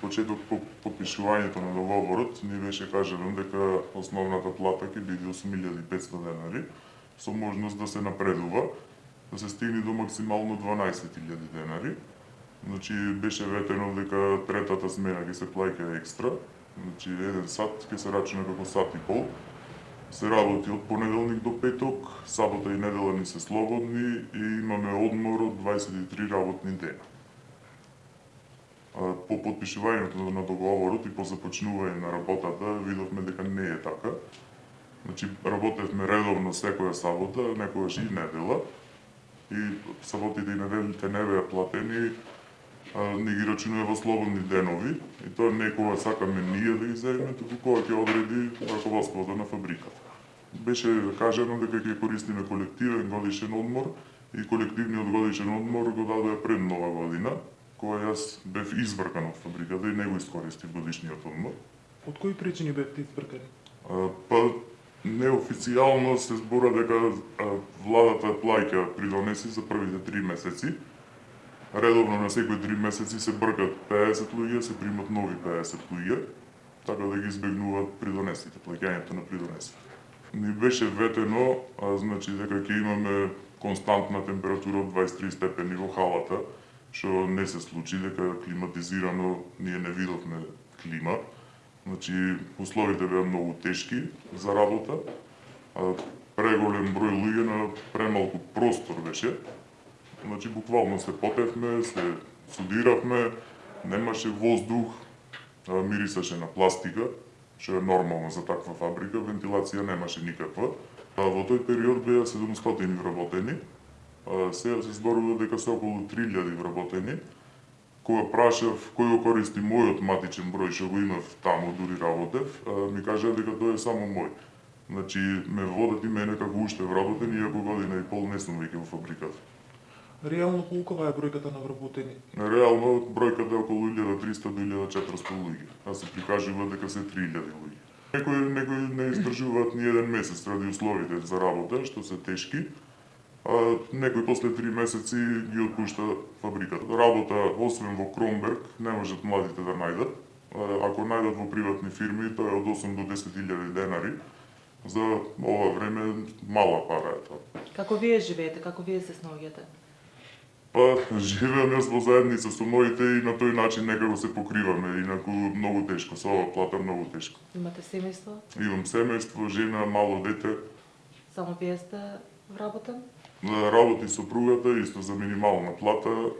почеток по подпишувањето на договорот ни беше кажано дека основната плата ќе биде 8500 денари со можност да се напредува да се стигне до максимално 12000 денари. Значи беше ветено дека третата смена ќе се плаќа екстра, значи еден сат ќе се рачуна како сат и пол. Се работи од понеделник до петок, сабота и недела ни се слободни и имаме одмор од 23 работни дена по подпишувањето на договорот и по започнување на работата видовме дека не е така. Значи работевме редовно секоја сабота, некогаш и недела и саботите и неделите не беа платени, не ги рачунува во слободни денови и тоа не кога сакаме ние да ги земеме, туку кога ќе одреди раководството на фабриката. Беше кажано дека ќе користиме колективен годишен одмор и колективниот годишен одмор го дадоа пред нова година, кога јас бев извркан од фабриката и не го искористив годишниот одмор. Од кои причини бевте извркани? Па неофицијално се збора дека владата плаќа придонеси за првите три месеци. Редовно на секои три месеци се бркат 50 луѓе, се примат нови 50 луѓе, така да ги избегнуваат придонесите, плаќањето на придонеси. Ни беше ветено, а, значи дека ќе имаме константна температура од 23 степени во халата, што не се случи, дека климатизирано ние не видовме клима. Значи, условите беа многу тешки за работа, а преголем број луѓе на премалку простор беше. Значи, буквално се потевме, се судиравме, немаше воздух, мирисаше на пластика, што е нормално за таква фабрика, вентилација немаше никаква. А во тој период беа 700 работени, сега се зборува дека се околу 3000 вработени. Кога прашав кој го користи мојот матичен број што го имав таму дури работев, ми кажа дека тоа е само мој. Значи ме водат и мене како уште вработен, иако година и пол не сум веќе во фабриката. Реално колкова е бројката на вработени? Реално бројката е околу 1300 до 1400 луѓе, а се прикажува дека се 3000 луѓе. Некои, некои не издржуваат ни еден месец ради условите за работа, што се тешки, а некој после три месеци ги отпушта фабриката. Работа, освен во Кромберг, не можат младите да најдат. Ако најдат во приватни фирми, тоа е од 8 до 10 илјади денари. За ова време мала пара е тоа. Како вие живеете, како вие се снаоѓате? Па, живеам јас во заедница со моите и на тој начин некако се покриваме, инаку многу тешко, со ова плата многу тешко. Имате семејство? Имам семејство, жена, мало дете. Само вие сте вработен? Работи сопругата исто за минимална плата.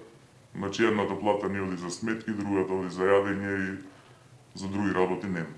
Значи едната плата не оди за сметки, другата оди за јадење и за други работи нема.